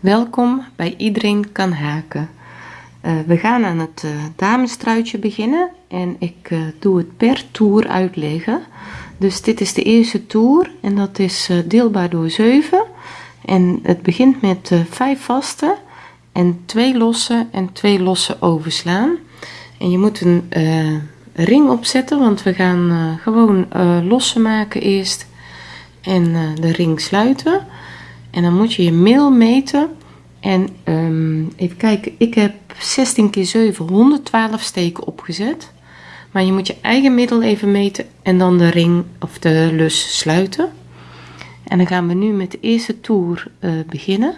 Welkom bij Iedereen kan haken. Uh, we gaan aan het uh, beginnen en ik uh, doe het per toer uitleggen. Dus dit is de eerste toer en dat is deelbaar door 7. En het begint met 5 vaste en 2 losse en 2 losse overslaan. En je moet een ring opzetten, want we gaan gewoon losse maken eerst en de ring sluiten. En dan moet je je mail meten. En um, even kijken, ik heb 16 keer 7, 112 steken opgezet. Maar je moet je eigen middel even meten en dan de ring of de lus sluiten. En dan gaan we nu met de eerste toer uh, beginnen.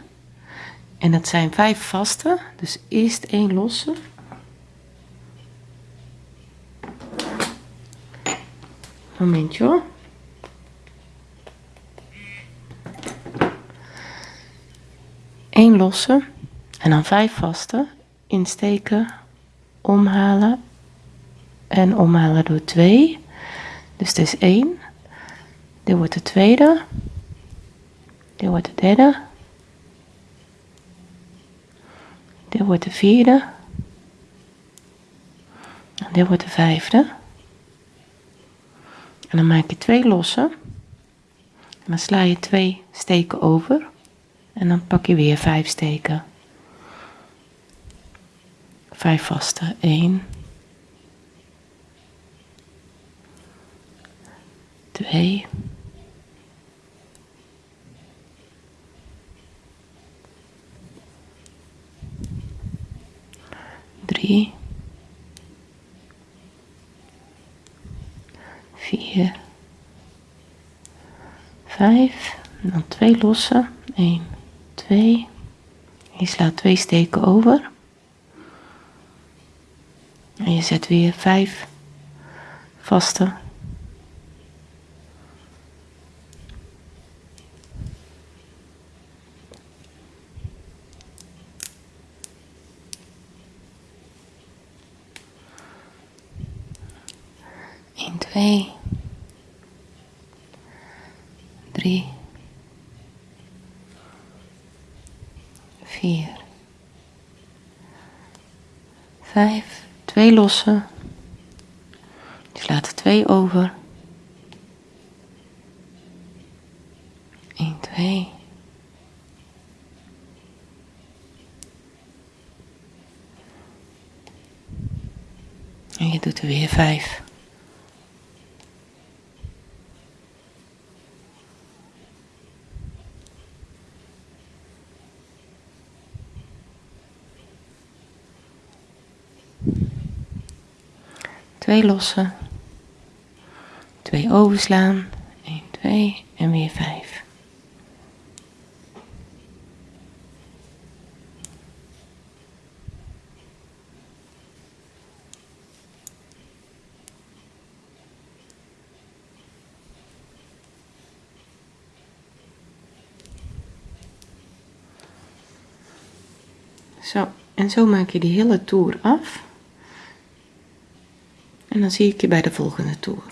En dat zijn vijf vaste, dus eerst één losse. Momentje hoor. 1 losse en dan 5 vaste insteken, omhalen en omhalen door 2. Dus dit is 1. Dit wordt de tweede. Dit wordt de derde. Dit wordt de vierde. En dit wordt de vijfde. En dan maak je twee losse. En dan sla je twee steken over. En dan pak je weer vijf steken. Vijf vaste. 1. 2. 3. 4. 5. En dan twee lossen. 1. 2. Je slaat twee steken over. En je zet weer 5 vaste. Twee. 4, 5, 2 lossen. Slaat er 2 over. 1, 2. En je doet er weer 5. Twee lossen, twee overslaan, 1, 2 en weer 5. Zo, en zo maak je die hele toer af. En dan zie ik je bij de volgende toer.